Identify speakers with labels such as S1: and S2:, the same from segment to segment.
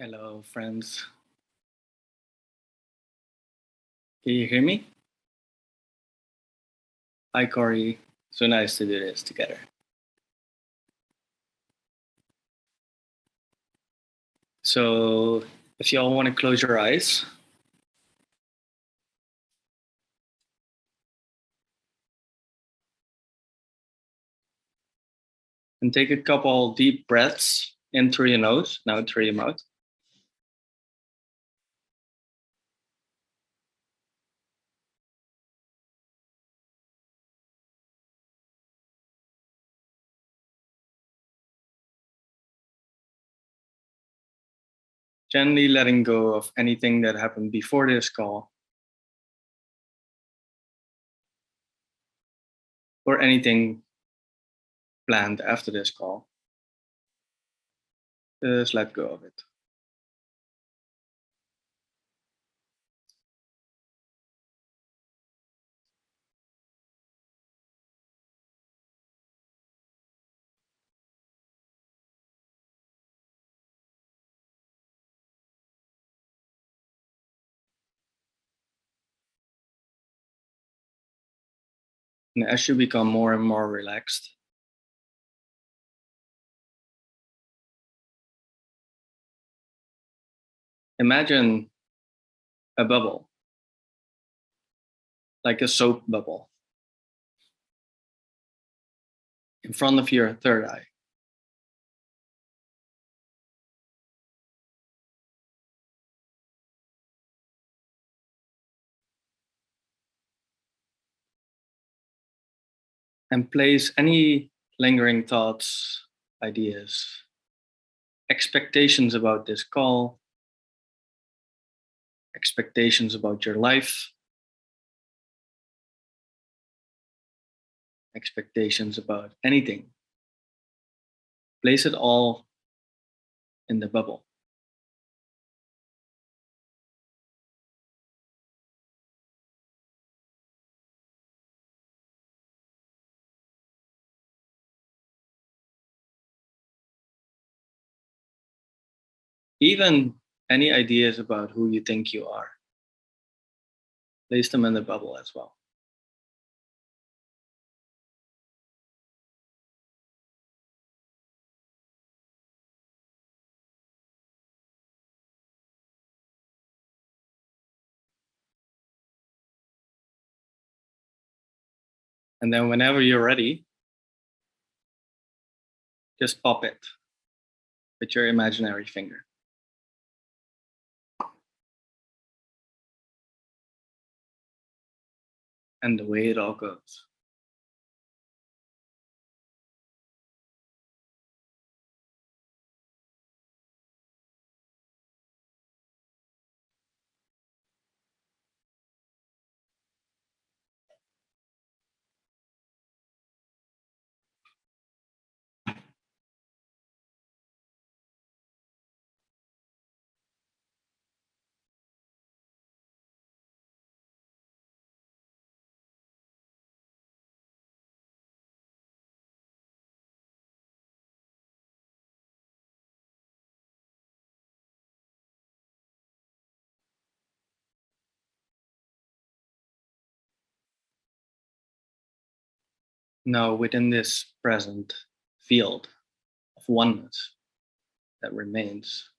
S1: Hello, friends. Can you hear me? Hi, Corey. So nice to do this together. So if you all want to close your eyes, and take a couple deep breaths in through your nose, now through your mouth. Gently letting go of anything that happened before this call or anything planned after this call. Just let go of it. And as you become more and more relaxed, imagine a bubble, like a soap bubble, in front of your third eye. And place any lingering thoughts, ideas, expectations about this call, expectations about your life, expectations about anything. Place it all in the bubble. Even any ideas about who you think you are. Place them in the bubble as well. And then whenever you're ready, just pop it with your imaginary finger. And the way it all goes. Now, within this present field of oneness that remains,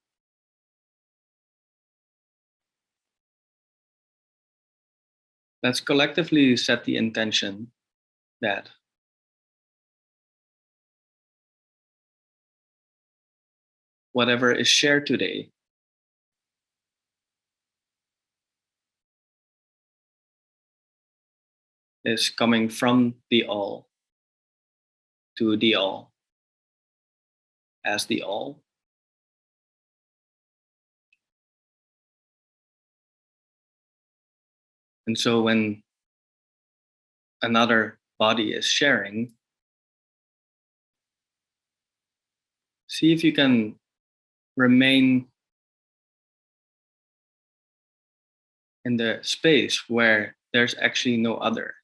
S1: let's collectively set the intention that whatever is shared today is coming from the all to the all as the all. And so when another body is sharing, see if you can remain in the space where there's actually no other.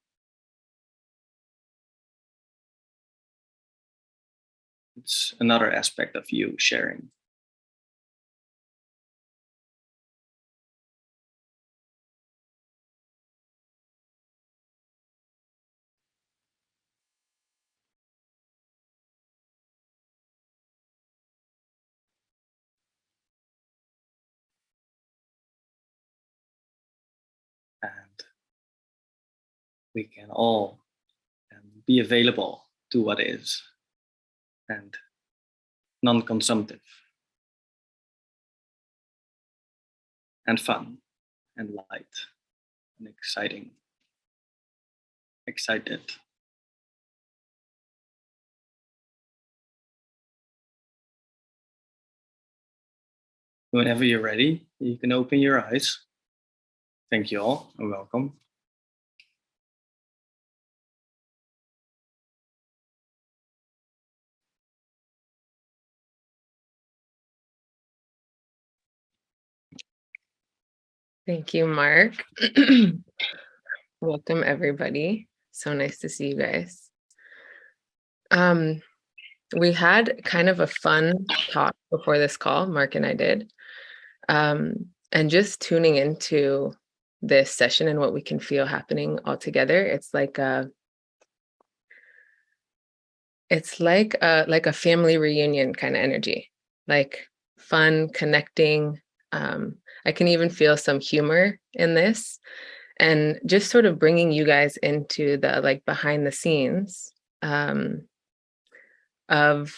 S1: includes another aspect of you sharing. and we can all um, be available to what is and non-consumptive. And fun and light and exciting excited. Whenever you're ready you can open your eyes. Thank you all and welcome
S2: Thank you, Mark. Welcome, everybody. So nice to see you guys. Um, we had kind of a fun talk before this call, Mark and I did. Um, and just tuning into this session and what we can feel happening all together, it's like a it's like a like a family reunion kind of energy, like fun, connecting, um, I can even feel some humor in this and just sort of bringing you guys into the like behind the scenes um, of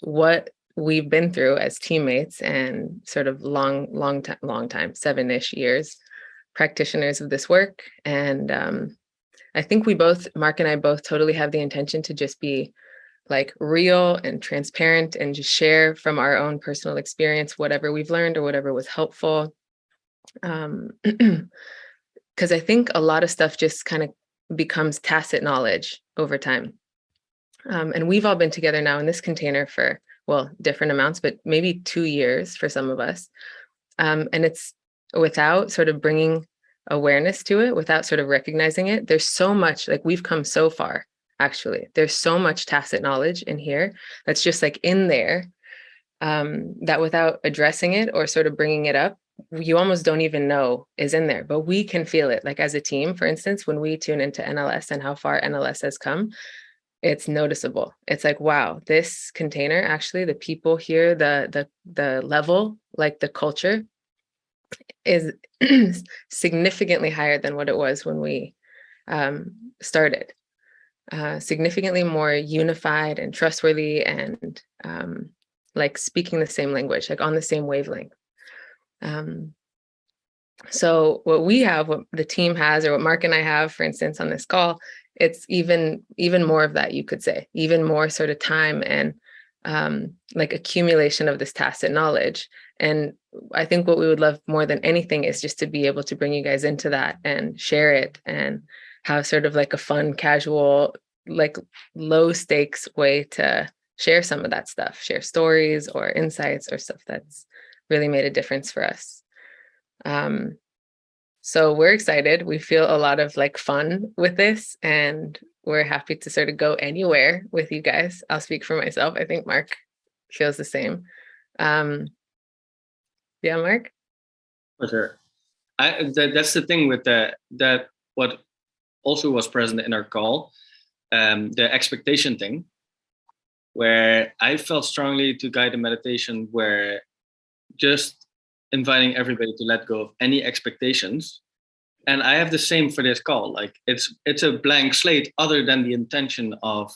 S2: what we've been through as teammates and sort of long, long time, long time, seven-ish years, practitioners of this work. And um, I think we both, Mark and I both totally have the intention to just be like real and transparent and just share from our own personal experience, whatever we've learned or whatever was helpful because i think a lot of stuff just kind of becomes tacit knowledge over time. Um, and we've all been together now in this container for well different amounts but maybe two years for some of us. Um, and it's without sort of bringing awareness to it without sort of recognizing it there's so much like we've come so far actually. There's so much tacit knowledge in here that's just like in there um, that without addressing it or sort of bringing it up you almost don't even know is in there, but we can feel it. Like as a team, for instance, when we tune into NLS and how far NLS has come, it's noticeable. It's like, wow, this container, actually the people here, the the the level, like the culture is significantly higher than what it was when we um, started. Uh, significantly more unified and trustworthy and um, like speaking the same language, like on the same wavelength. Um, so what we have, what the team has, or what Mark and I have, for instance, on this call, it's even even more of that, you could say, even more sort of time and um, like accumulation of this tacit knowledge. And I think what we would love more than anything is just to be able to bring you guys into that and share it and have sort of like a fun, casual, like low stakes way to share some of that stuff, share stories or insights or stuff that's really made a difference for us. Um, so we're excited. We feel a lot of like fun with this and we're happy to sort of go anywhere with you guys. I'll speak for myself. I think Mark feels the same. Um, yeah, Mark?
S1: For sure. I, that, that's the thing with that, that what also was present in our call, um, the expectation thing, where I felt strongly to guide the meditation where just inviting everybody to let go of any expectations. And i have the same for this call. Like it's it's a blank slate other than the intention of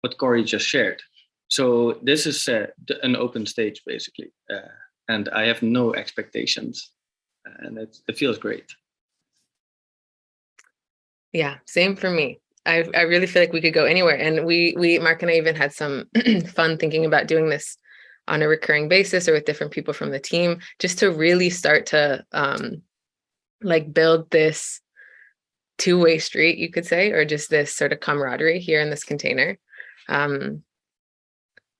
S1: what corey just shared. So this is an open stage basically uh, and i have no expectations. And it, it feels great.
S2: Yeah same for me. I, I really feel like we could go anywhere. And we we mark and i even had some fun thinking about doing this on a recurring basis or with different people from the team, just to really start to um, like build this two-way street, you could say, or just this sort of camaraderie here in this container. Um,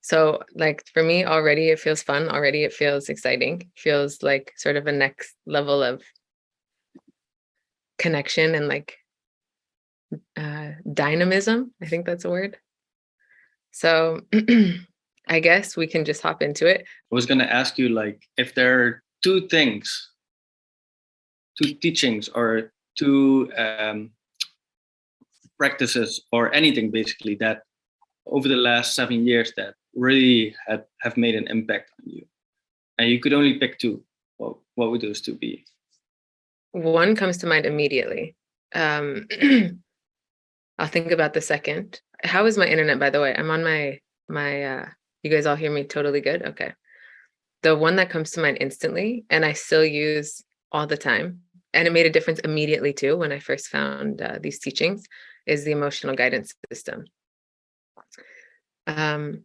S2: so like for me already, it feels fun. Already it feels exciting. Feels like sort of a next level of connection and like uh, dynamism. I think that's a word. So I guess we can just hop into it.
S1: I was going to ask you like if there are two things, two teachings or two um, practices or anything basically that over the last seven years that really had, have made an impact on you. And you could only pick two. What, what would those two be?
S2: One comes to mind immediately. Um, I'll think about the second. How is my internet, by the way? I'm on my, my, uh, you guys all hear me totally good? Okay. The one that comes to mind instantly and I still use all the time, and it made a difference immediately too when I first found uh, these teachings, is the emotional guidance system. Um,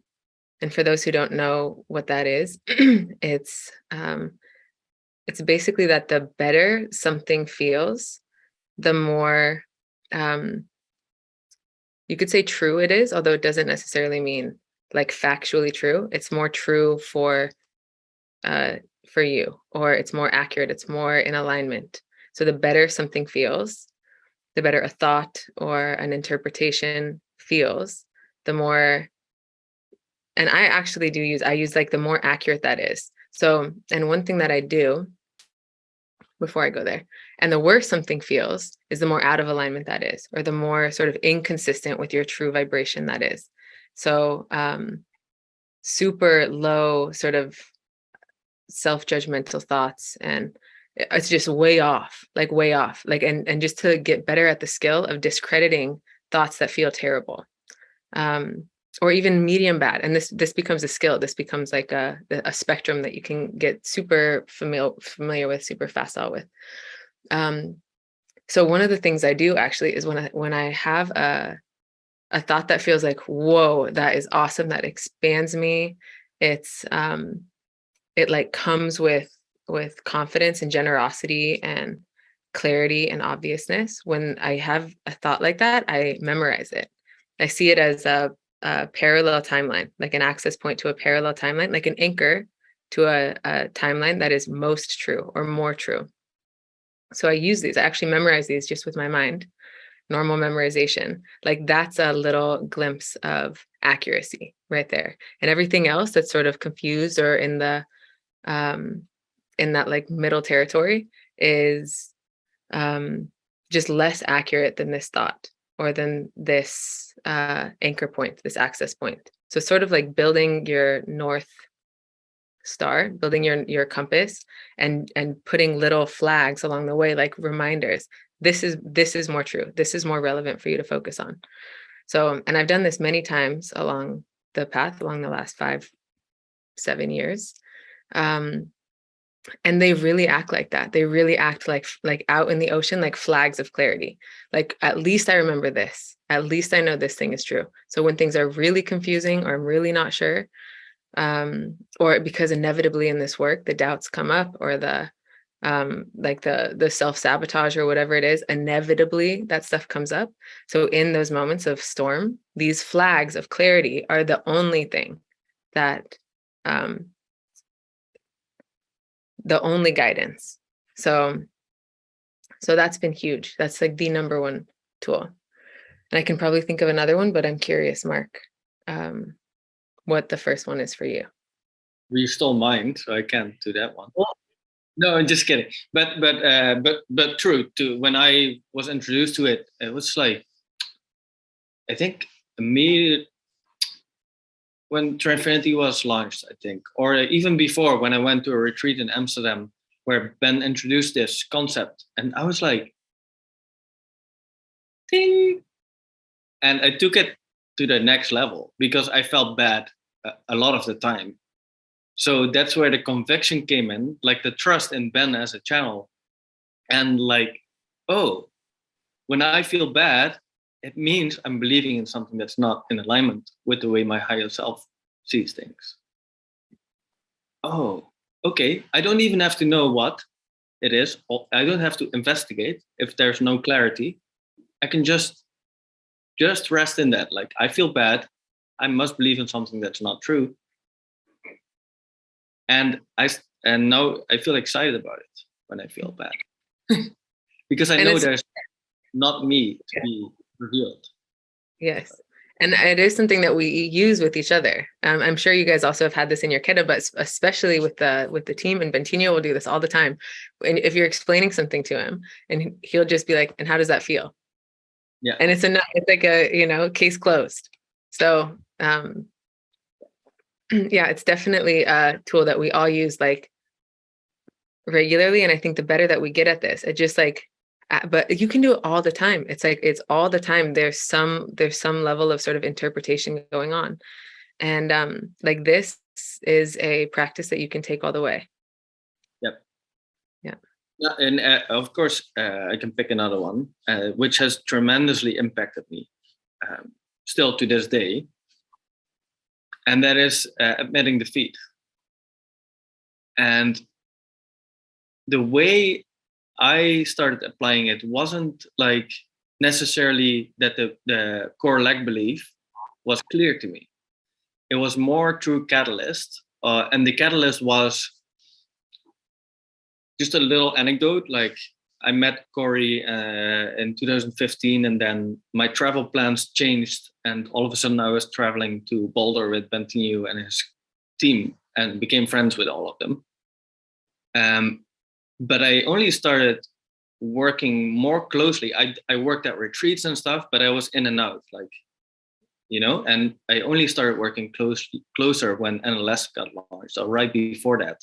S2: and for those who don't know what that is, it's um, it's basically that the better something feels, the more um, you could say true it is, although it doesn't necessarily mean like factually true. It's more true for uh, for you, or it's more accurate. It's more in alignment. So the better something feels, the better a thought or an interpretation feels, the more. And I actually do use I use like the more accurate that is. So, and one thing that I do before I go there. And the worse something feels is the more out of alignment that is, or the more sort of inconsistent with your true vibration that is. So um, super low sort of self-judgmental thoughts and it's just way off, like way off. Like and and just to get better at the skill of discrediting thoughts that feel terrible. Um, or even medium bad and this this becomes a skill this becomes like a, a spectrum that you can get super familiar familiar with super facile with um so one of the things i do actually is when i when i have a a thought that feels like whoa that is awesome that expands me. It's um it like comes with with confidence and generosity and clarity and obviousness. When i have a thought like that i memorize it. I see it as a a parallel timeline, like an access point to a parallel timeline, like an anchor to a, a timeline that is most true or more true. So I use these, I actually memorize these just with my mind, normal memorization. Like that's a little glimpse of accuracy right there. And everything else that's sort of confused or in the, um, in that like middle territory is um, just less accurate than this thought or than this uh, anchor point, this access point. So sort of like building your north star, building your your compass, and and putting little flags along the way, like reminders. This is this is more true. This is more relevant for you to focus on. So, and I've done this many times along the path, along the last five, seven years. Um, and they really act like that they really act like like out in the ocean like flags of clarity like at least i remember this at least i know this thing is true so when things are really confusing or i'm really not sure um or because inevitably in this work the doubts come up or the um like the the self-sabotage or whatever it is inevitably that stuff comes up so in those moments of storm these flags of clarity are the only thing that um the only guidance. So, so that's been huge. That's like the number one tool. And I can probably think of another one, but I'm curious, Mark, um, what the first one is for you.
S1: You stole mine, so I can't do that one. No, I'm just kidding. But but uh, but but true. To when I was introduced to it, it was like I think immediate when Trinfinity was launched, I think, or even before when I went to a retreat in Amsterdam where Ben introduced this concept, and I was like, ding, and I took it to the next level because I felt bad a lot of the time. So that's where the conviction came in, like the trust in Ben as a channel, and like, oh, when I feel bad, it means I'm believing in something that's not in alignment with the way my higher self sees things. Oh, okay. I don't even have to know what it is. I don't have to investigate if there's no clarity. I can just just rest in that. Like I feel bad. I must believe in something that's not true. And I and now I feel excited about it when I feel bad. because I know there's not me to yeah. be revealed.
S2: Yes. And it is something that we use with each other. Um, I'm sure you guys also have had this in your kiddo, but especially with the with the team and Bentinho will do this all the time. And if you're explaining something to him, and he'll just be like, "And how does that feel?"
S1: Yeah.
S2: And it's enough. It's like a you know case closed. So um, yeah, it's definitely a tool that we all use like regularly. And I think the better that we get at this, it just like but you can do it all the time it's like it's all the time there's some there's some level of sort of interpretation going on and um like this is a practice that you can take all the way
S1: Yep.
S2: Yeah.
S1: Yeah, and uh, of course, uh, I can pick another one, uh, which has tremendously impacted me, um, still to this day, and that is uh, admitting defeat. And the way I started applying it wasn't like necessarily that the, the core lag belief was clear to me. It was more through catalyst, uh, and the catalyst was just a little anecdote. Like I met Corey uh, in 2015, and then my travel plans changed, and all of a sudden I was traveling to Boulder with Bentinho and his team, and became friends with all of them. Um, but I only started working more closely. I I worked at retreats and stuff, but I was in and out, like you know. And I only started working close closer when NLS got launched, so right before that.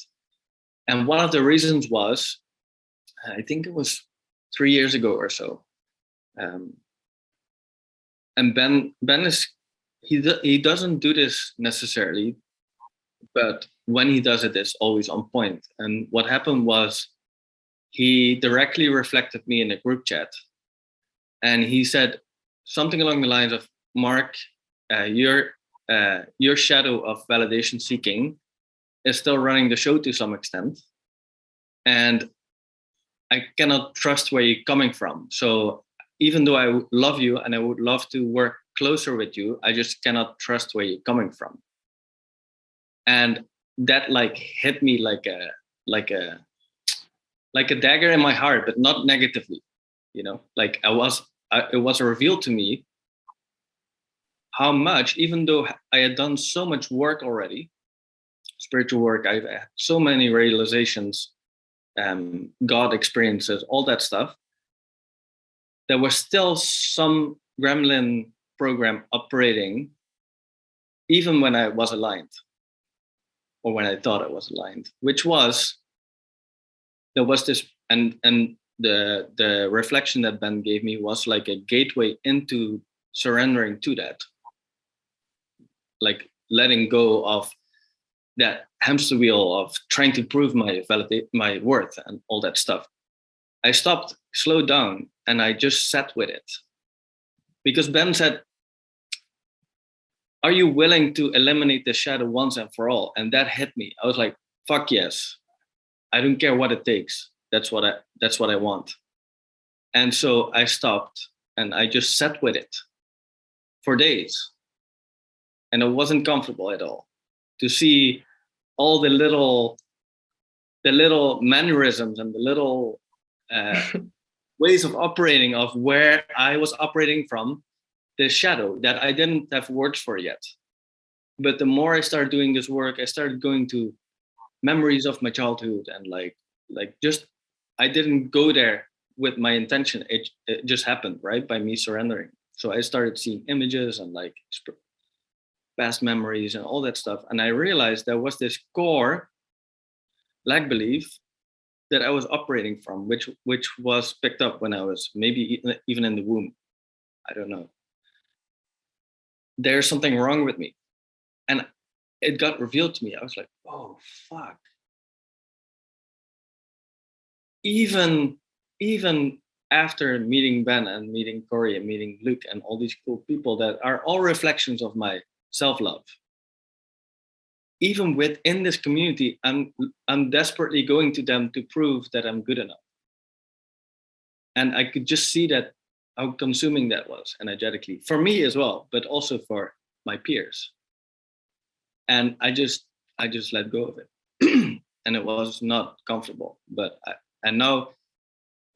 S1: And one of the reasons was, I think it was three years ago or so. Um, and Ben Ben is he he doesn't do this necessarily, but when he does it, it's always on point. And what happened was he directly reflected me in a group chat and he said something along the lines of mark uh, your uh, your shadow of validation seeking is still running the show to some extent and i cannot trust where you're coming from so even though i love you and i would love to work closer with you i just cannot trust where you're coming from and that like hit me like a like a like a dagger in my heart, but not negatively. You know, like I was, I, it was revealed to me how much, even though I had done so much work already, spiritual work, I've had so many realizations, um, God experiences, all that stuff. There was still some gremlin program operating, even when I was aligned, or when I thought I was aligned, which was there was this and and the the reflection that ben gave me was like a gateway into surrendering to that like letting go of that hamster wheel of trying to prove my validate my worth and all that stuff i stopped slowed down and i just sat with it because ben said are you willing to eliminate the shadow once and for all and that hit me i was like fuck yes I don't care what it takes. That's what I that's what I want. And so I stopped and I just sat with it for days. And it wasn't comfortable at all to see all the little the little mannerisms and the little uh, ways of operating of where I was operating from the shadow that I didn't have words for yet. But the more I started doing this work, I started going to memories of my childhood and like like just I didn't go there with my intention. It, it just happened right by me surrendering. So I started seeing images and like past memories and all that stuff. And I realized there was this core lag belief that I was operating from, which which was picked up when I was maybe even in the womb. I don't know. There's something wrong with me. And it got revealed to me. I was like, oh fuck. Even even after meeting Ben and meeting Corey and meeting Luke and all these cool people that are all reflections of my self-love. Even within this community, I'm I'm desperately going to them to prove that I'm good enough. And I could just see that how consuming that was energetically for me as well, but also for my peers and I just I just let go of it, and it was not comfortable. But I, and now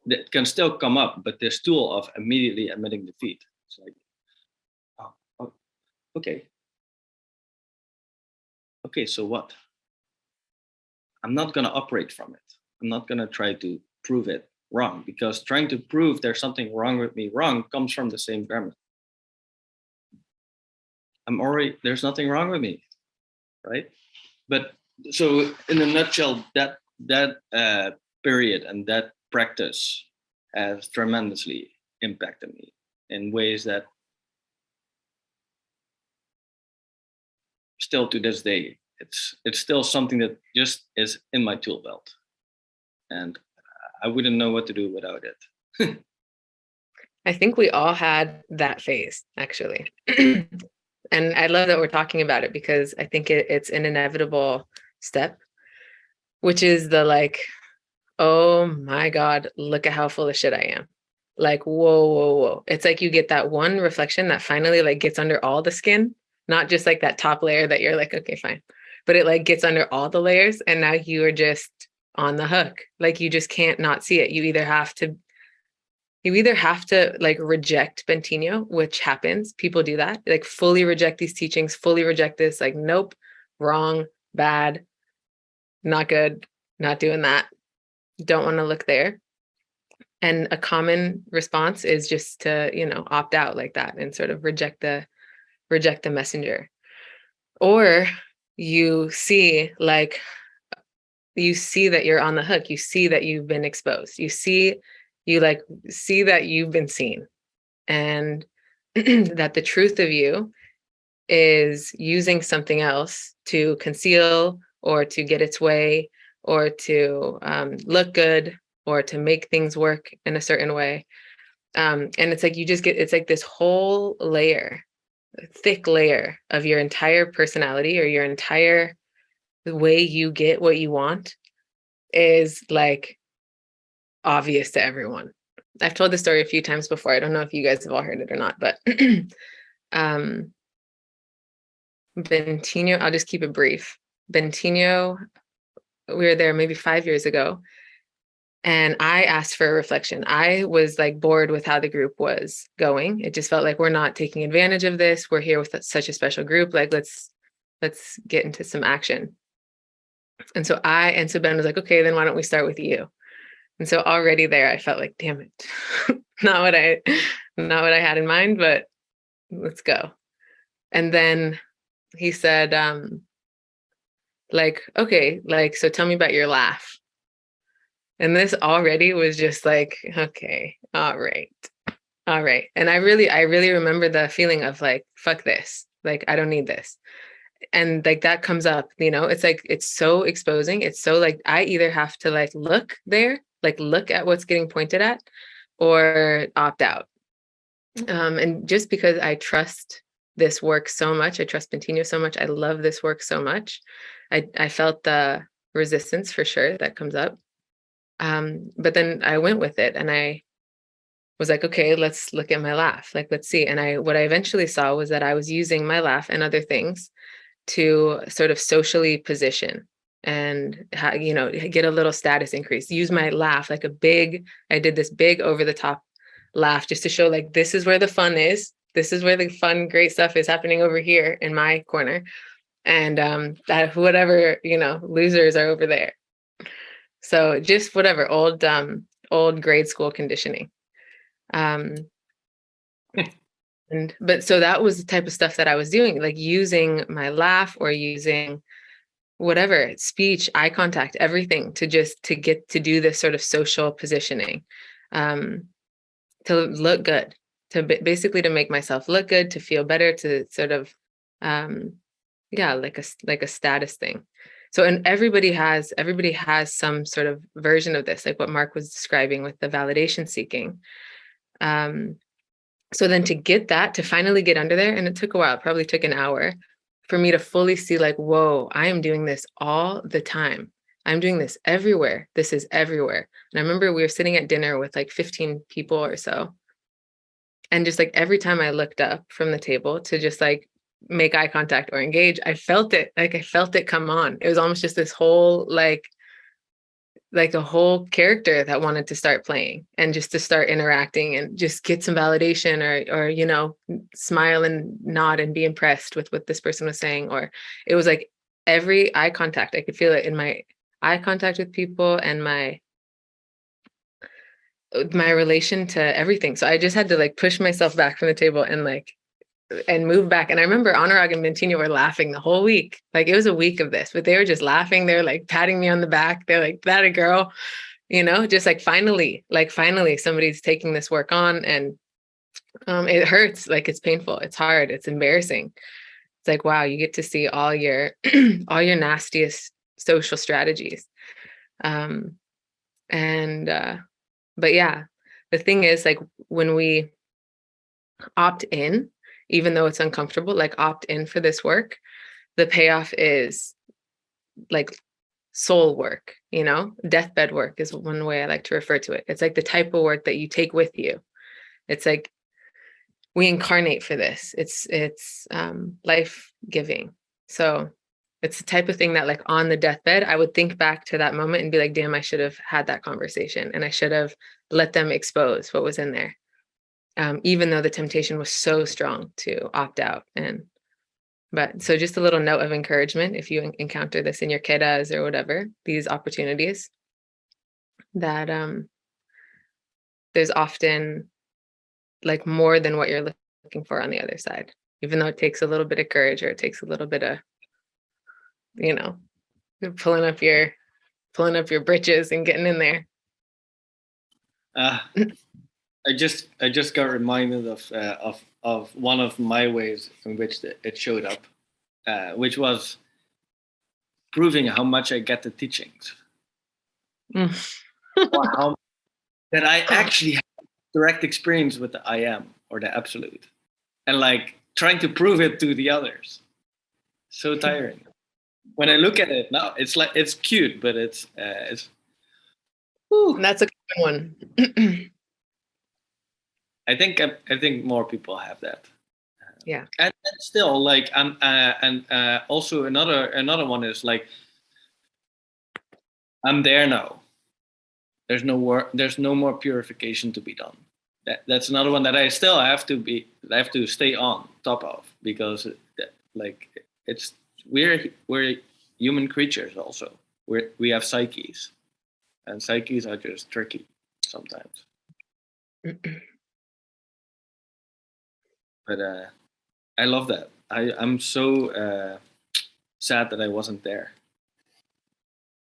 S1: that can still come up, but this tool of immediately admitting defeat. It's like, oh, oh okay, okay. So what? I'm not gonna operate from it. I'm not gonna try to prove it wrong because trying to prove there's something wrong with me wrong comes from the same grammar. I'm already there's nothing wrong with me right? But so in a nutshell, that that uh, period and that practice has tremendously impacted me in ways that still to this day it's it's still something that just is in my tool belt. And i wouldn't know what to do without it.
S2: I think we all had that phase actually. And i love that we're talking about it because i think it, it's an inevitable step which is the like oh my god look at how full of shit i am. Like whoa whoa whoa. It's like you get that one reflection that finally like gets under all the skin not just like that top layer that you're like okay fine but it like gets under all the layers and now you are just on the hook. Like you just can't not see it. You either have to you either have to like reject bentinho which happens. People do that. Like fully reject these teachings fully reject this like nope wrong bad not good not doing that. Don't want to look there. And a common response is just to you know opt out like that and sort of reject the reject the messenger. Or you see like you see that you're on the hook you see that you've been exposed you see you like see that you've been seen and that the truth of you is using something else to conceal or to get its way or to um, look good or to make things work in a certain way. Um, and it's like you just get it's like this whole layer thick layer of your entire personality or your entire way you get what you want is like obvious to everyone. I've told the story a few times before. I don't know if you guys have all heard it or not, but um Bentinho, I'll just keep it brief. Bentinho, we were there maybe five years ago, and I asked for a reflection. I was like bored with how the group was going. It just felt like we're not taking advantage of this. We're here with such a special group. Like let's let's get into some action. And so I and so Ben was like, okay, then why don't we start with you? And so already there, I felt like, damn it, not what I not what I had in mind, but let's go. And then he said, um, like, okay, like, so tell me about your laugh. And this already was just like, okay, all right. All right. And I really, I really remember the feeling of like, fuck this. Like, I don't need this. And like that comes up, you know, it's like, it's so exposing. It's so like, I either have to like look there, like look at what's getting pointed at or opt out. Um, and just because I trust this work so much, I trust Bentinho so much, I love this work so much. I, I felt the resistance for sure that comes up um, but then I went with it and I was like, okay, let's look at my laugh. Like, let's see. And I, what I eventually saw was that I was using my laugh and other things to sort of socially position and, you know, get a little status increase, use my laugh like a big, I did this big over the top laugh just to show like, this is where the fun is. This is where the fun, great stuff is happening over here in my corner. And um, that whatever, you know, losers are over there. So just whatever old um old grade school conditioning. Um and but so that was the type of stuff that I was doing, like using my laugh or using whatever speech, eye contact, everything to just to get to do this sort of social positioning, um, to look good, to basically to make myself look good, to feel better, to sort of, um, yeah, like a like a status thing so and everybody has everybody has some sort of version of this like what mark was describing with the validation seeking. Um so then to get that to finally get under there and it took a while probably took an hour for me to fully see like whoa i am doing this all the time. I'm doing this everywhere. This is everywhere. And i remember we were sitting at dinner with like 15 people or so. And just like every time i looked up from the table to just like make eye contact or engage i felt it like i felt it come on. It was almost just this whole like like a whole character that wanted to start playing and just to start interacting and just get some validation or or you know smile and nod and be impressed with what this person was saying or it was like every eye contact. I could feel it in my eye contact with people and my uh, my relation to everything. So i just had to like push myself back from the table and like and move back. And I remember Anurag and Bentinho were laughing the whole week. Like it was a week of this, but they were just laughing. They're like patting me on the back. They're like, that a girl, you know, just like finally, like finally somebody's taking this work on and um, it hurts, like it's painful, it's hard, it's embarrassing. It's like, wow, you get to see all your, all your nastiest social strategies. Um, and, uh, but yeah, the thing is like when we opt in, even though it's uncomfortable, like opt in for this work, the payoff is like soul work, you know, deathbed work is one way I like to refer to it. It's like the type of work that you take with you. It's like we incarnate for this. It's it's um, life giving. So it's the type of thing that like on the deathbed, I would think back to that moment and be like, damn, I should have had that conversation and I should have let them expose what was in there. Um, even though the temptation was so strong to opt out and but so just a little note of encouragement if you encounter this in your kiddas or whatever these opportunities that um there's often like more than what you're looking for on the other side even though it takes a little bit of courage or it takes a little bit of you know pulling up your pulling up your britches and getting in there.
S1: Uh, I just I just got reminded of uh, of of one of my ways in which it showed up, uh, which was proving how much I get the teachings. how, that I actually have direct experience with the I am or the absolute, and like trying to prove it to the others. So tiring. When I look at it now, it's like it's cute, but it's uh, it's.
S2: Whew. That's a good one.
S1: I think I think more people have that.
S2: Yeah.
S1: And, and still, like, um, uh, and uh, also another another one is like, I'm there now. There's no work. There's no more purification to be done. That that's another one that I still have to be. I have to stay on top of because, like, it's we're we're human creatures also. We we have psyches, and psyches are just tricky sometimes. but uh, I love that. I I'm so uh, sad that I wasn't there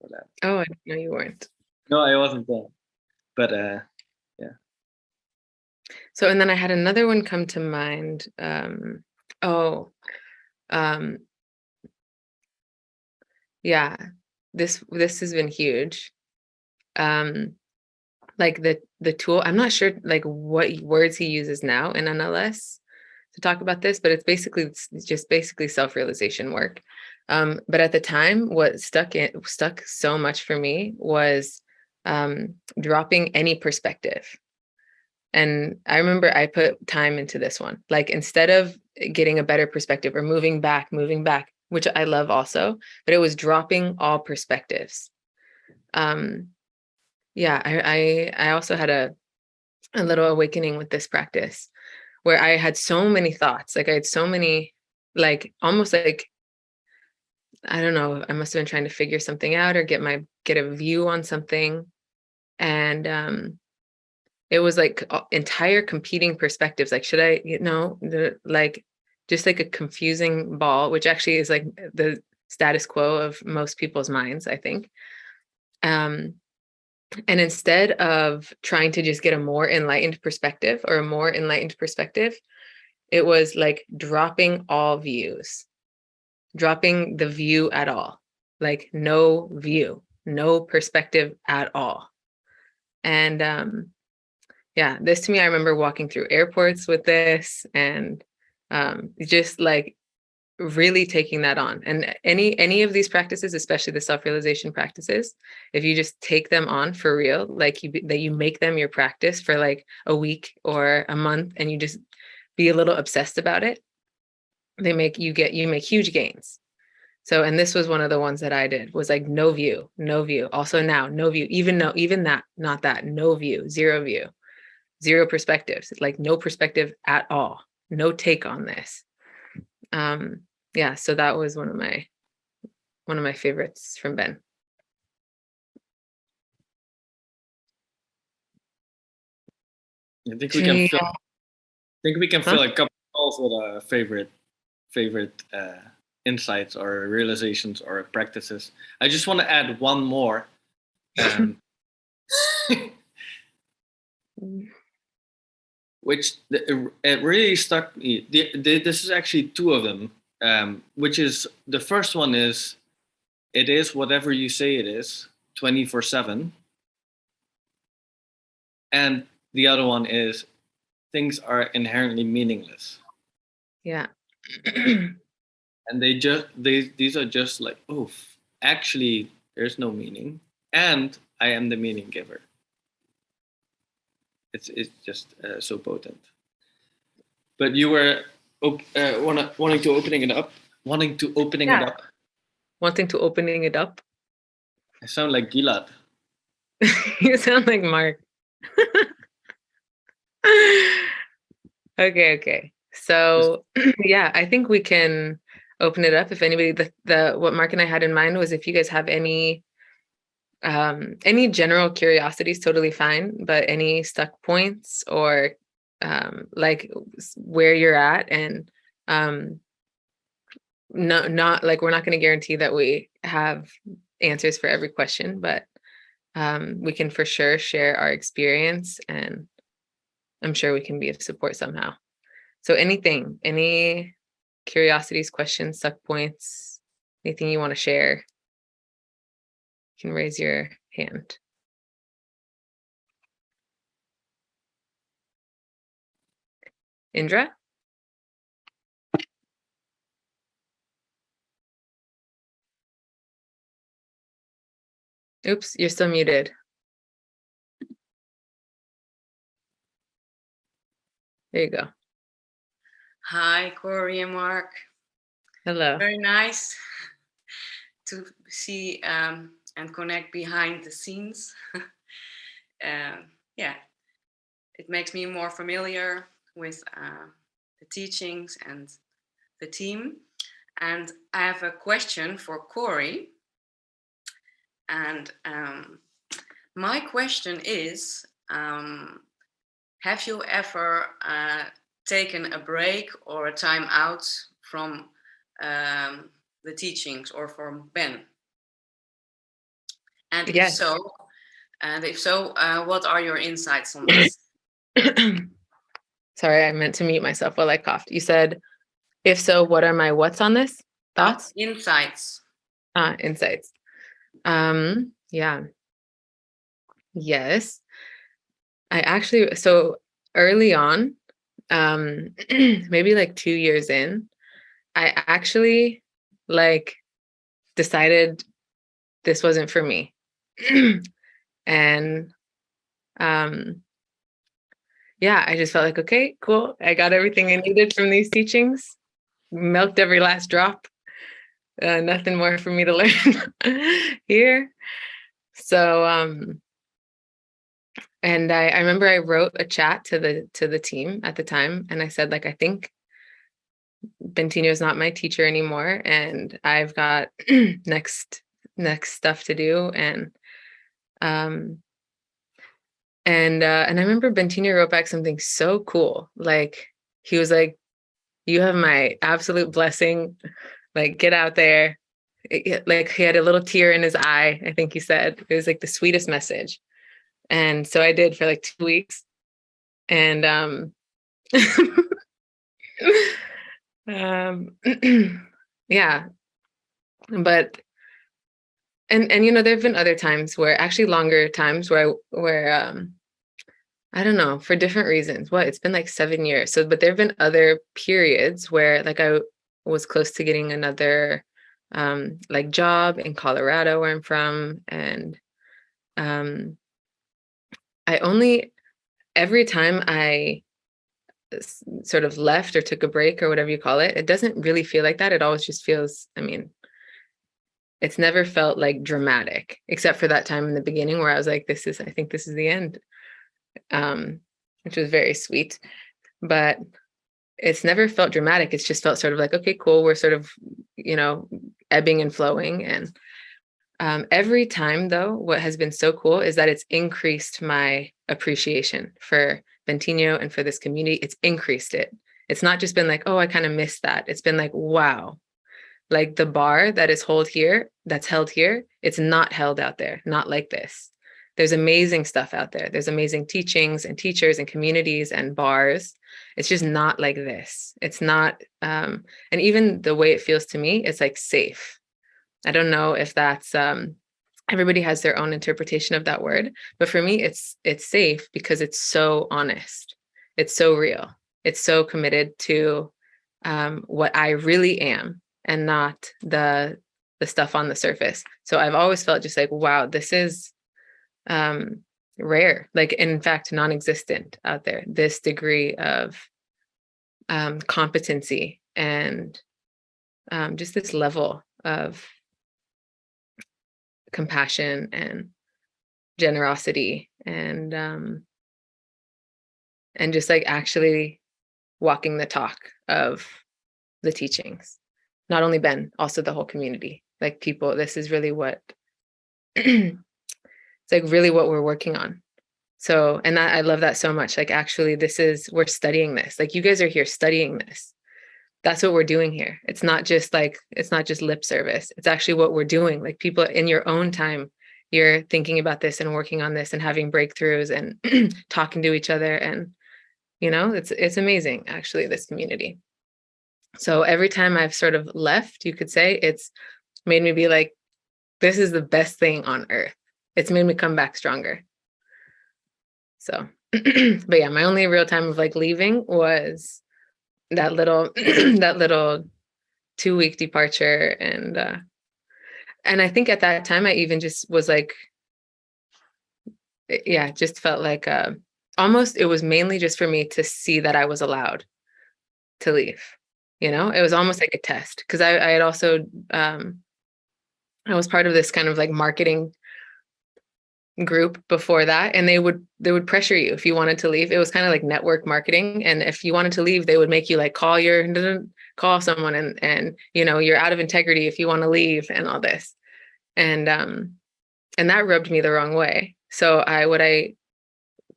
S2: for that. Oh, I know you weren't.
S1: No, I wasn't there, but uh, yeah.
S2: So and then I had another one come to mind. Um, oh, um, yeah. This this has been huge. Um, like the the tool. I'm not sure like what words he uses now in NLS to talk about this, but it's basically it's just basically self-realization work. Um, but at the time, what stuck in stuck so much for me was um, dropping any perspective. And I remember I put time into this one. Like instead of getting a better perspective or moving back, moving back, which I love also, but it was dropping all perspectives. Um, yeah, I, I I also had a a little awakening with this practice where I had so many thoughts. Like I had so many, like almost like, I don't know, I must have been trying to figure something out or get my, get a view on something. And um, it was like entire competing perspectives. Like, should I, you know, the, like just like a confusing ball, which actually is like the status quo of most people's minds, I think. Um, and instead of trying to just get a more enlightened perspective or a more enlightened perspective, it was like dropping all views, dropping the view at all, like no view, no perspective at all. And um, yeah, this to me, I remember walking through airports with this and um, just like really taking that on and any any of these practices especially the self-realization practices if you just take them on for real like you that you make them your practice for like a week or a month and you just be a little obsessed about it they make you get you make huge gains. So and this was one of the ones that i did was like no view no view. Also now no view even no even that not that no view zero view zero perspectives like no perspective at all no take on this um yeah so that was one of my one of my favorites from ben.
S1: I think we can fill, I think we can fill a couple calls with a favorite favorite uh, insights or realizations or practices. I just want to add one more. Um. which it really stuck me. The, the, this is actually two of them, um, which is the first one is it is whatever you say it is 24 7. And the other one is things are inherently meaningless.
S2: Yeah.
S1: and they just, they, these are just like, oh, actually, there's no meaning. And I am the meaning giver it's it's just uh, so potent. But you were uh, wanna, wanting to opening it up, wanting to opening yeah. it up.
S2: Wanting to opening it up.
S1: I sound like Gilad.
S2: you sound like Mark. okay, okay. So yeah, I think we can open it up if anybody the, the what Mark and I had in mind was if you guys have any um, any general curiosity is totally fine, but any stuck points or um, like where you're at and um, no, not like we're not going to guarantee that we have answers for every question, but um, we can for sure share our experience and I'm sure we can be of support somehow. So anything, any curiosities, questions, stuck points, anything you want to share, you can raise your hand. Indra? Oops, you're still muted. There you go.
S3: Hi, Corey and Mark.
S2: Hello.
S3: Very nice to see um, and connect behind the scenes. uh, yeah, it makes me more familiar with uh, the teachings and the team. And I have a question for Corey. And um, my question is, um, have you ever uh, taken a break or a time out from um, the teachings or from Ben? And if yes. so, and if so, uh, what are your insights on this?
S2: Sorry, I meant to mute myself while I coughed. You said, if so, what are my what's on this? Thoughts?
S3: Insights.
S2: Ah, insights. Um, yeah. Yes. I actually, so early on, um, maybe like two years in, I actually like decided this wasn't for me. and um yeah i just felt like okay cool i got everything i needed from these teachings milked every last drop uh, nothing more for me to learn here. So um and I, I remember i wrote a chat to the to the team at the time and i said like i think Bentinho is not my teacher anymore and I've got next next stuff to do and um, and uh, and I remember Bentinho wrote back something so cool. Like he was like, "You have my absolute blessing. Like get out there." It, like he had a little tear in his eye. I think he said it was like the sweetest message. And so I did for like two weeks, and um, um, yeah. But and and you know there've been other times where actually longer times where I, where um I don't know for different reasons. What it's been like seven years. So, but there've been other periods where like I was close to getting another um like job in Colorado where I'm from, and um I only every time I sort of left or took a break or whatever you call it, it doesn't really feel like that. It always just feels. I mean, it's never felt like dramatic except for that time in the beginning where I was like, this is, I think this is the end, um, which was very sweet. But it's never felt dramatic. It's just felt sort of like, okay, cool. We're sort of, you know, ebbing and flowing. And um, every time, though, what has been so cool is that it's increased my appreciation for Bentinho and for this community. It's increased it. It's not just been like, oh, I kind of missed that. It's been like, wow, like the bar that is held here, that's held here, it's not held out there, not like this. there's amazing stuff out there. There's amazing teachings and teachers and communities and bars. It's just not like this. It's not, um, and even the way it feels to me, it's like safe. I don't know if that's, um, everybody has their own interpretation of that word, but for me, it's, it's safe because it's so honest. It's so real. It's so committed to um, what I really am and not the the stuff on the surface. So I've always felt just like, wow, this is um, rare, like in fact, non-existent out there, this degree of um, competency and um, just this level of compassion and generosity and um, and just like actually walking the talk of the teachings not only ben also the whole community. Like people this is really what it's like really what we're working on. So and that, i love that so much. Like actually this is we're studying this. Like you guys are here studying this. That's what we're doing here. It's not just like it's not just lip service. It's actually what we're doing. Like people in your own time you're thinking about this and working on this and having breakthroughs and talking to each other and you know it's it's amazing actually this community so every time i've sort of left you could say it's made me be like this is the best thing on earth it's made me come back stronger so but yeah my only real time of like leaving was that little that little two week departure and uh and i think at that time i even just was like yeah just felt like uh almost it was mainly just for me to see that I was allowed to leave. You know, it was almost like a test because I, I had also um I was part of this kind of like marketing group before that and they would they would pressure you if you wanted to leave. It was kind of like network marketing and if you wanted to leave they would make you like call your call someone and and you know you're out of integrity if you want to leave and all this. And um and that rubbed me the wrong way. So i what i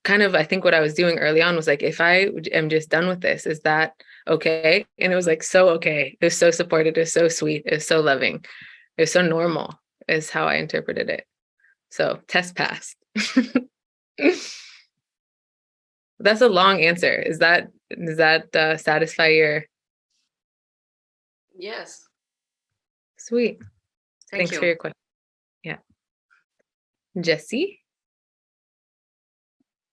S2: kind of, I think what I was doing early on was like, if I am just done with this, is that okay? And it was like, so okay. It was so supportive. It was so sweet. It was so loving. It was so normal is how I interpreted it. So test passed. That's a long answer. Is that, does that uh, satisfy your?
S3: Yes.
S2: Sweet.
S3: Thank
S2: Thanks
S3: you.
S2: for your question. Yeah. Jesse?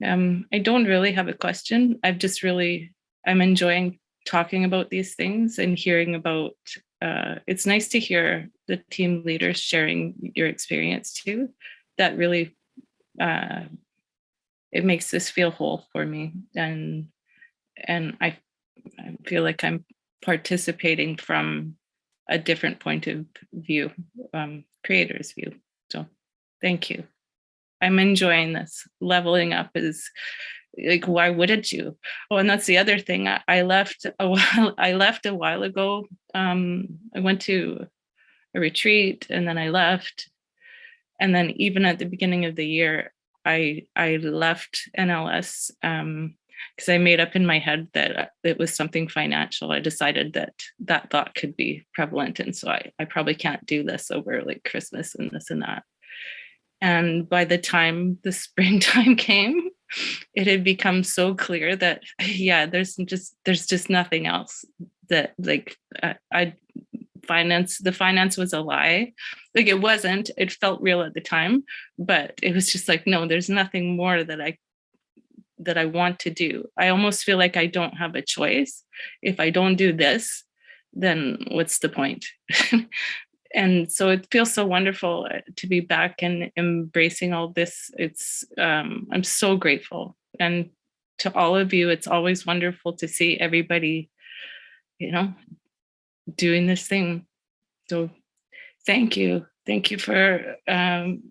S4: Um, I don't really have a question. I've just really, I'm enjoying talking about these things and hearing about, uh, it's nice to hear the team leaders sharing your experience too. That really, uh, it makes this feel whole for me. And, and I, I feel like I'm participating from a different point of view, um, creator's view. So thank you. I'm enjoying this. Leveling up is like, why wouldn't you? Oh, and that's the other thing. I, I left a while. I left a while ago. Um, I went to a retreat and then I left. And then even at the beginning of the year, I I left NLS um, because I made up in my head that it was something financial. I decided that that thought could be prevalent, and so I I probably can't do this over like Christmas and this and that. And by the time the springtime came, it had become so clear that, yeah, there's just, there's just nothing else that like I, I finance, the finance was a lie. Like it wasn't, it felt real at the time, but it was just like, no, there's nothing more that I that I want to do. I almost feel like I don't have a choice. If I don't do this, then what's the point? and so it feels so wonderful uh, to be back and embracing all this. It's um, I'm so grateful, and to all of you, it's always wonderful to see everybody, you know, doing this thing. So, thank you, thank you for um,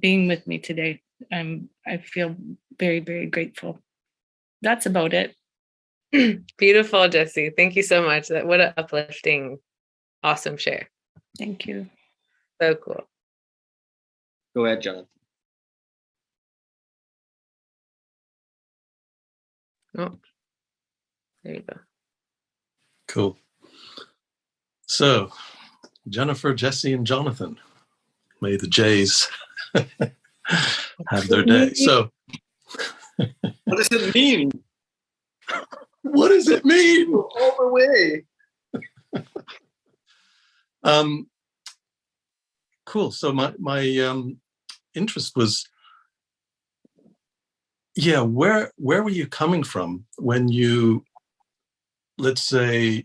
S4: being with me today. I'm I feel very very grateful. That's about it.
S2: Beautiful, Jesse. Thank you so much. That what an uplifting, awesome share.
S4: Thank you.
S2: So cool.
S1: Go ahead, Jonathan.
S2: Oh, there you go.
S5: Cool. So, Jennifer, Jesse, and Jonathan, may the Jays have their day. So,
S1: What does it mean?
S5: what does it mean?
S1: All the way.
S5: Um, cool. So my my um, interest was, yeah, where where were you coming from when you, let's say,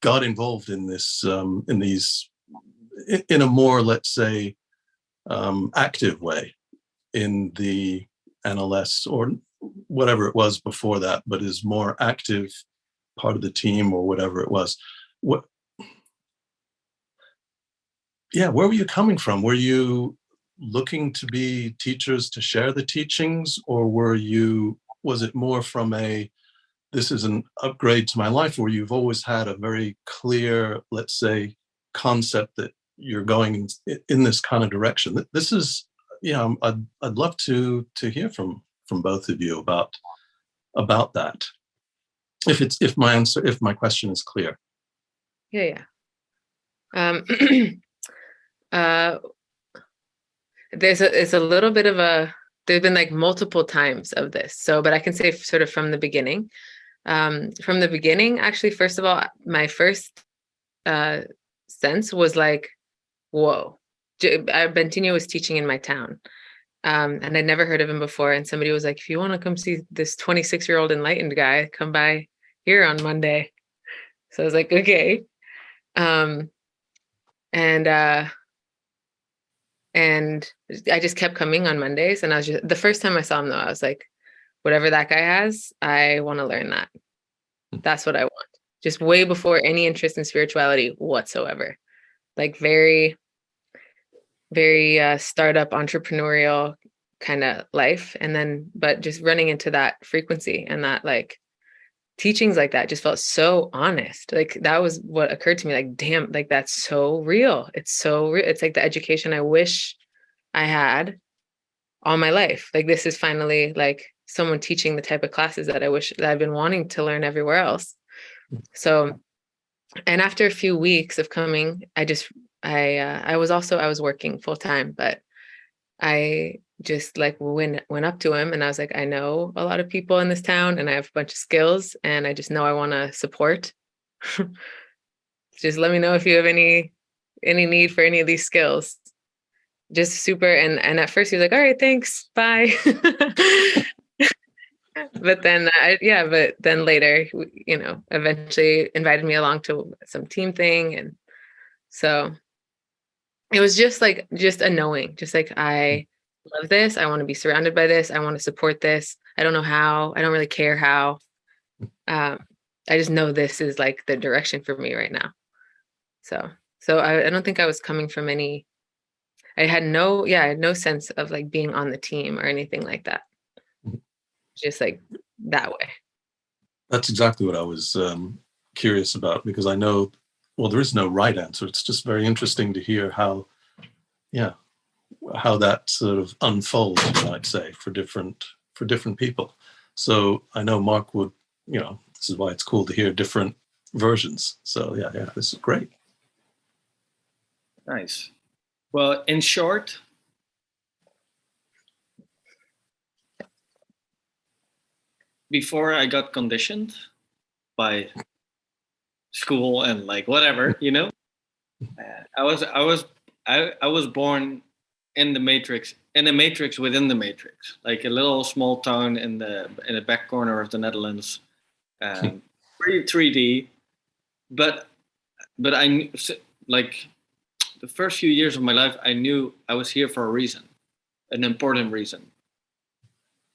S5: got involved in this um, in these in a more let's say um, active way in the NLS or whatever it was before that, but is more active part of the team or whatever it was. What? Yeah, where were you coming from? Were you looking to be teachers to share the teachings, or were you? Was it more from a this is an upgrade to my life, where you've always had a very clear, let's say, concept that you're going in, this kind of direction? This is, you um, know, I'd I'd love to to hear from from both of you about about that if it's if my answer if my question is clear
S2: Yeah, yeah. Um, uh, there's a it's a little bit of a there've been like multiple times of this. So, but I can say sort of from the beginning. Um, from the beginning, actually, first of all, my first uh sense was like, whoa. Uh, Bentinho was teaching in my town. Um, and I'd never heard of him before. And somebody was like, if you want to come see this 26 year old enlightened guy, come by here on Monday. So I was like, okay. Um and uh and i just kept coming on mondays and i was just the first time i saw him though i was like whatever that guy has i want to learn that. That's what i want. Just way before any interest in spirituality whatsoever. Like very very uh startup entrepreneurial kind of life and then but just running into that frequency and that like teachings like that just felt so honest like that was what occurred to me like damn like that's so real. It's so real. It's like the education i wish i had all my life. Like this is finally like someone teaching the type of classes that i wish that i've been wanting to learn everywhere else. So and after a few weeks of coming i just i uh, i was also i was working full time but i just like went went up to him and I was like, I know a lot of people in this town and I have a bunch of skills and I just know I want to support. just let me know if you have any any need for any of these skills. Just super and and at first he was like, all right, thanks, bye. but then I, yeah, but then later, you know, eventually invited me along to some team thing and so it was just like just a knowing, just like I love this. I want to be surrounded by this. I want to support this. I don't know how. I don't really care how. Um, I just know this is like the direction for me right now. So, so I, I don't think I was coming from any. I had no, yeah, I had no sense of like being on the team or anything like that. Just like that way.
S5: that's exactly what i was um, curious about because i know well there is no right answer it's just very interesting to hear how yeah how that sort of unfolds you might say for different for different people. So i know mark would you know this is why it's cool to hear different versions. So yeah yeah this is great.
S1: Nice. Well, in short, before I got conditioned by school and like whatever, you know, I was I was I, I was born in the matrix in the matrix within the matrix, like a little small town in the in the back corner of the Netherlands, um, pretty 3D, but but I like the first few years of my life, I knew I was here for a reason, an important reason.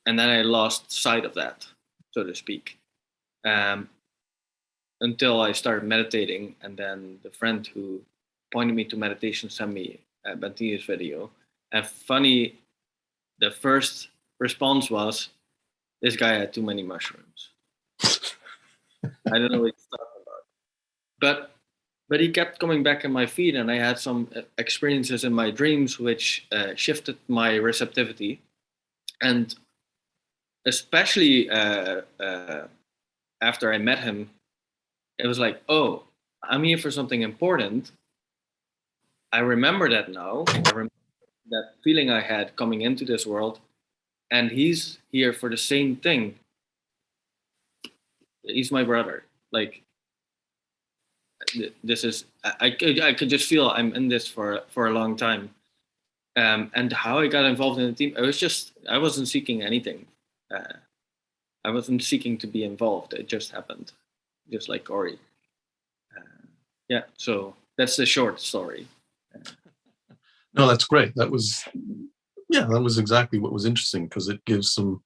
S1: And then I lost sight of that, so to speak, um, until I started meditating. And then the friend who pointed me to meditation sent me a Bentinho's video. And funny, the first response was, "This guy had too many mushrooms." I don't know what he's talking about, but but he kept coming back in my feed and i had some uh, experiences in my dreams which uh, shifted my receptivity. And especially uh, uh, after i met him it was like oh i'm here for something important. I remember that now. I remember that feeling I had coming into this world, and he's here for the same thing. He's my brother. Like this is I, I could just feel I'm in this for for a long time. Um, and how I got involved in the team, I was just I wasn't seeking anything. Uh, I wasn't seeking to be involved. It just happened, just like Corey. Uh, yeah, so that's the short story.
S5: No, that's great. That was, yeah, that was exactly what was interesting because it gives some,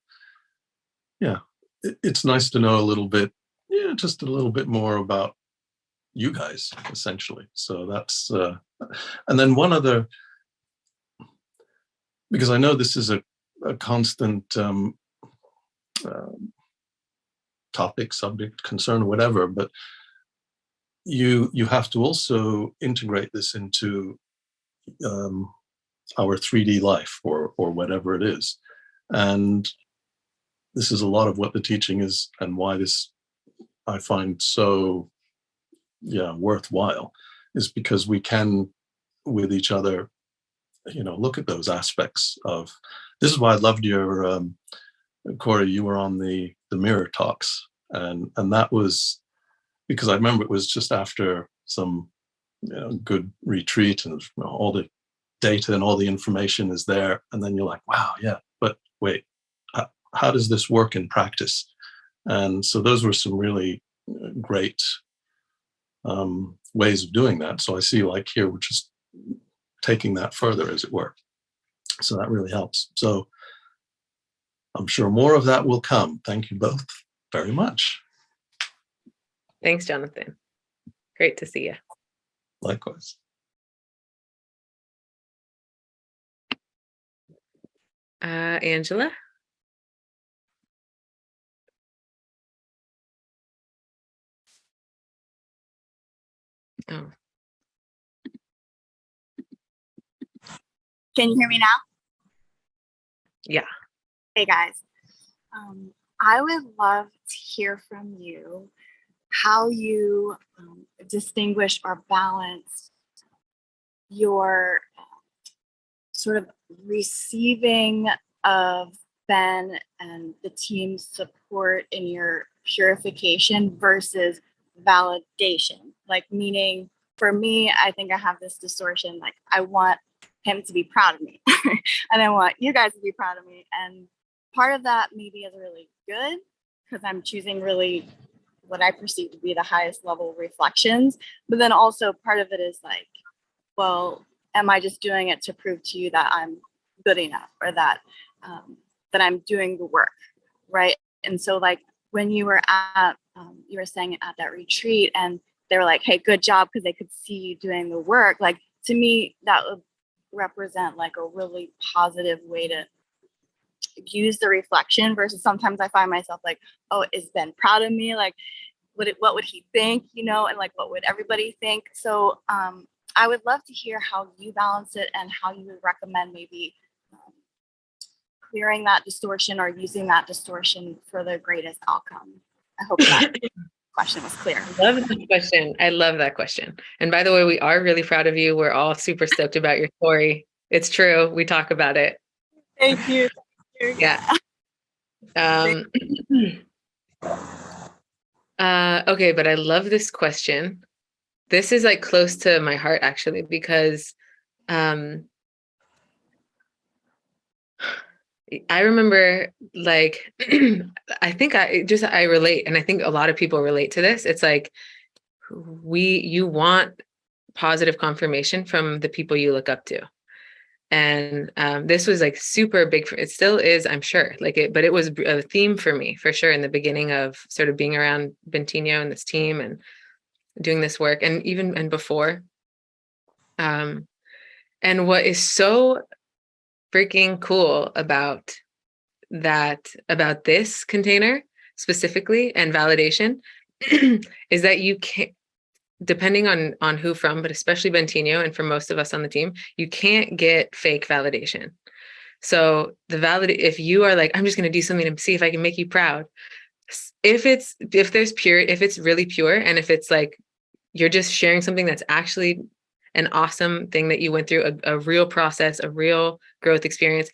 S5: yeah, it, it's nice to know a little bit, yeah, just a little bit more about you guys essentially. So that's, uh, and then one other, because I know this is a, a constant um, um, topic, subject, concern, whatever, but you you have to also integrate this into um, our 3D life or or whatever it is, and this is a lot of what the teaching is and why this I find so yeah worthwhile is because we can with each other you know look at those aspects of this is why I loved your um, Corey you were on the the mirror talks. And and that was because I remember it was just after some you know, good retreat and all the data and all the information is there. And then you're like wow yeah but wait how, how does this work in practice? And so those were some really uh, great um, ways of doing that. So I see like here we're just taking that further as it were. So that really helps. So I'm sure more of that will come. Thank you both very much.
S2: Thanks, Jonathan. Great to see you.
S5: Likewise
S2: Uh, Angela? Oh,
S6: Can you hear me now?
S2: yeah.
S6: Hey guys. Um, I would love to hear from you how you um, distinguish or balance your uh, sort of receiving of Ben and the team's support in your purification versus validation. Like, meaning for me, I think I have this distortion. Like, I want him to be proud of me, and I want you guys to be proud of me. And part of that maybe is really good because I'm choosing really what I perceive to be the highest level reflections. But then also part of it is like, well, am I just doing it to prove to you that I'm good enough or that um, that I'm doing the work, right? And so like when you were at, um, you were saying at that retreat and they were like, hey, good job because they could see you doing the work. Like to me, that would represent like a really positive way to use the reflection versus sometimes I find myself like, oh, is Ben proud of me? Like, would it, what would he think? You know, and like, what would everybody think? So um, I would love to hear how you balance it and how you would recommend maybe um, clearing that distortion or using that distortion for the greatest outcome. I hope that question was clear.
S2: Love that question. I love that question. And by the way, we are really proud of you. We're all super stoked about your story. It's true. We talk about it.
S6: Thank you.
S2: Yeah. Um, uh, okay, but I love this question. This is like close to my heart actually, because um, I remember like, I think I just, I relate, and I think a lot of people relate to this. It's like, we, you want positive confirmation from the people you look up to and um, this was like super big for it still is i'm sure like it but it was a theme for me for sure in the beginning of sort of being around bentinho and this team and doing this work and even and before. Um and what is so freaking cool about that about this container specifically and validation is that you can't depending on on who from, but especially Bentinho and for most of us on the team, you can't get fake validation. So the valid if you are like, I'm just going to do something to see if I can make you proud. If it's if there's pure, if it's really pure, and if it's like you're just sharing something that's actually an awesome thing that you went through, a, a real process, a real growth experience.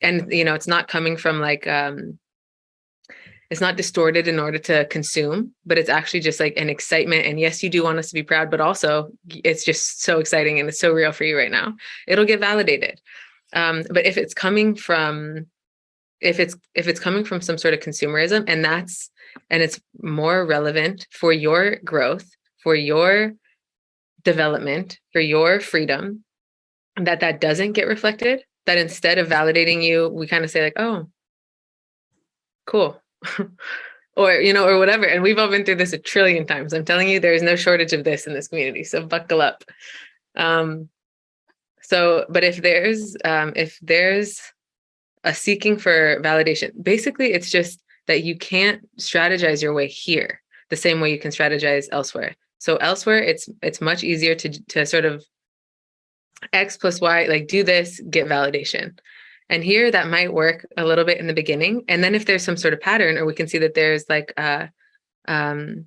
S2: And, you know, it's not coming from like, um, it's not distorted in order to consume, but it's actually just like an excitement. And yes, you do want us to be proud, but also it's just so exciting and it's so real for you right now. It'll get validated. Um, but if it's coming from, if it's if it's coming from some sort of consumerism, and that's and it's more relevant for your growth, for your development, for your freedom, that that doesn't get reflected. That instead of validating you, we kind of say like, oh, cool or you know or whatever and we've all been through this a trillion times. I'm telling you there's no shortage of this in this community so buckle up. Um so but if there's um if there's a seeking for validation basically it's just that you can't strategize your way here the same way you can strategize elsewhere. So elsewhere it's it's much easier to to sort of x plus y like do this get validation and here that might work a little bit in the beginning. And then if there's some sort of pattern, or we can see that there's like, uh, um,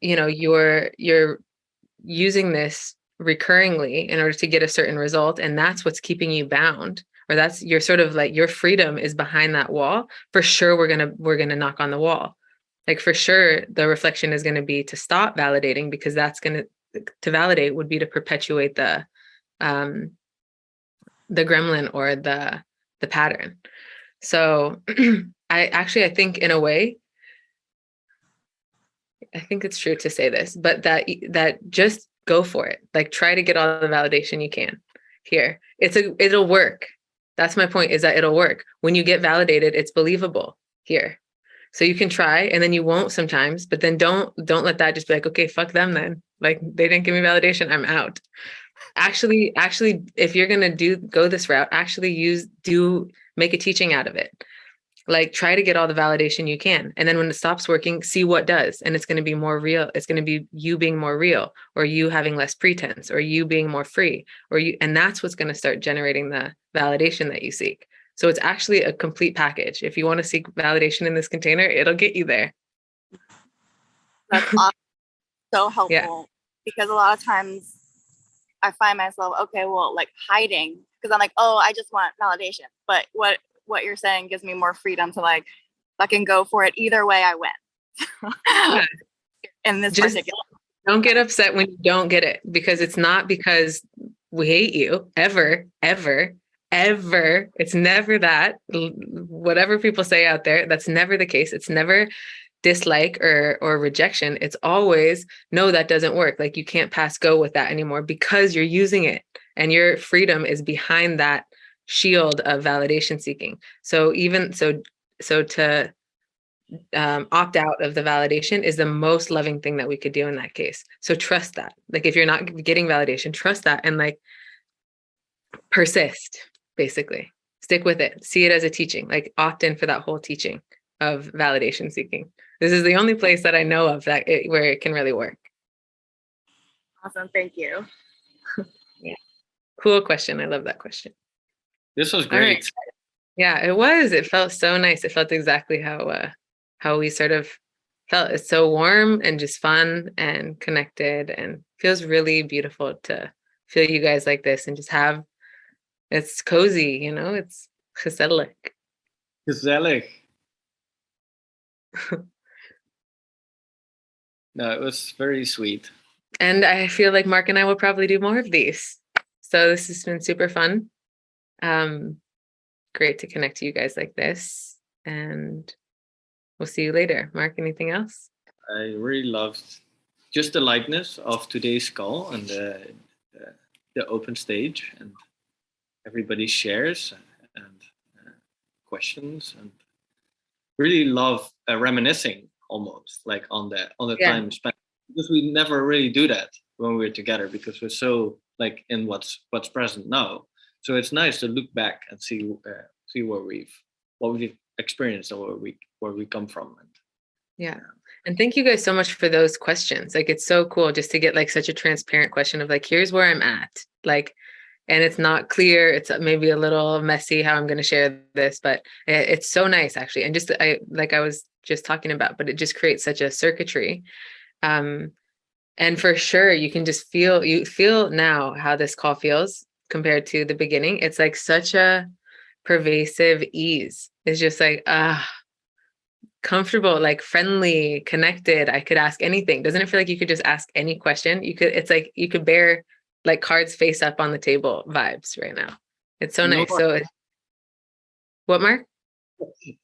S2: you know, you're, you're using this recurringly in order to get a certain result. And that's what's keeping you bound or that's your sort of like your freedom is behind that wall. For sure, we're going to, we're going to knock on the wall. Like for sure, the reflection is going to be to stop validating because that's going to, to validate would be to perpetuate the, um, the gremlin or the the pattern. So I actually I think in a way I think it's true to say this, but that that just go for it. Like try to get all the validation you can here. It's a it'll work. That's my point is that it'll work. When you get validated, it's believable here. So you can try and then you won't sometimes, but then don't don't let that just be like, okay, fuck them then. Like they didn't give me validation, I'm out actually actually if you're going to do go this route actually use do make a teaching out of it like try to get all the validation you can and then when it stops working see what does and it's going to be more real it's going to be you being more real or you having less pretense or you being more free or you and that's what's going to start generating the validation that you seek so it's actually a complete package if you want to seek validation in this container it'll get you there
S6: that's awesome. so helpful
S2: Yeah.
S6: because a lot of times I find myself okay, well, like hiding because I'm like, oh, I just want validation. But what what you're saying gives me more freedom to like, I can go for it either way. I win. In this
S2: Just-
S6: particular,
S2: don't get upset when you don't get it because it's not because we hate you ever ever ever it's never that whatever people say out there that's never the case it's never dislike or or rejection it's always no that doesn't work like you can't pass go with that anymore because you're using it and your freedom is behind that shield of validation seeking so even so so to um, opt out of the validation is the most loving thing that we could do in that case. So trust that. Like if you're not getting validation, trust that and like persist, basically. Stick with it. See it as a teaching, like opt in for that whole teaching of validation seeking. This is the only place that I know of that it, where it can really work.
S6: awesome. Thank you. Yeah.
S2: Cool question. I love that question.
S1: This was
S2: All right.
S1: great.
S2: Yeah, it was. It felt so nice. It felt exactly how uh how we sort of felt. It's so warm and just fun and connected and feels really beautiful to feel you guys like this and just have it's cozy, you know, it's gezellig.
S1: Gezellig. No, it was very sweet.
S2: And I feel like Mark and I will probably do more of these. So this has been super fun. Um great to connect to you guys like this and we'll see you later. Mark, anything else?
S1: I really loved just the lightness of today's call and the, the, the open stage and everybody shares and uh, questions and really love uh, reminiscing almost like on the on the
S2: Yeah.
S1: time spent because we never really do that when we're together because we're so like in what's what's present now so it's nice to look back and see uh, see where we've what we've experienced and where we where we come from and
S2: Yeah. And thank you guys so much for those questions. Like it's so cool just to get like such a transparent question of like, here's where I'm at. Like, and it's not clear. It's maybe a little messy how I'm going to share this, but it's so nice actually. And just I like I was just talking about, but it just creates such a circuitry. Um, And for sure, you can just feel you feel now how this call feels compared to the beginning. It's like such a pervasive ease. It's just like ah comfortable, like friendly, connected. I could ask anything. Doesn't it feel like you could just ask any question? You could, it's like you could bear like cards face up on the table vibes right now. It's so
S1: No
S2: nice.
S1: more-
S2: So it- what Mark?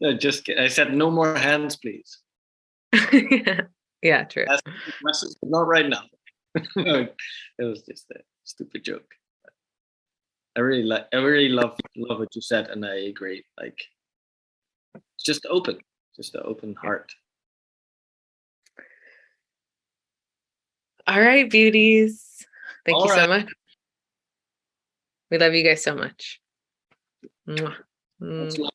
S1: Uh, just I said no more hands, please.
S2: yeah, true.
S1: That's not right now. it was just a stupid joke. I really like. I really love love what you said, and I agree. Like, it's just open, just an open heart.
S2: All right, beauties. Thank
S1: All
S2: you so much. We love you guys so much. Mwah.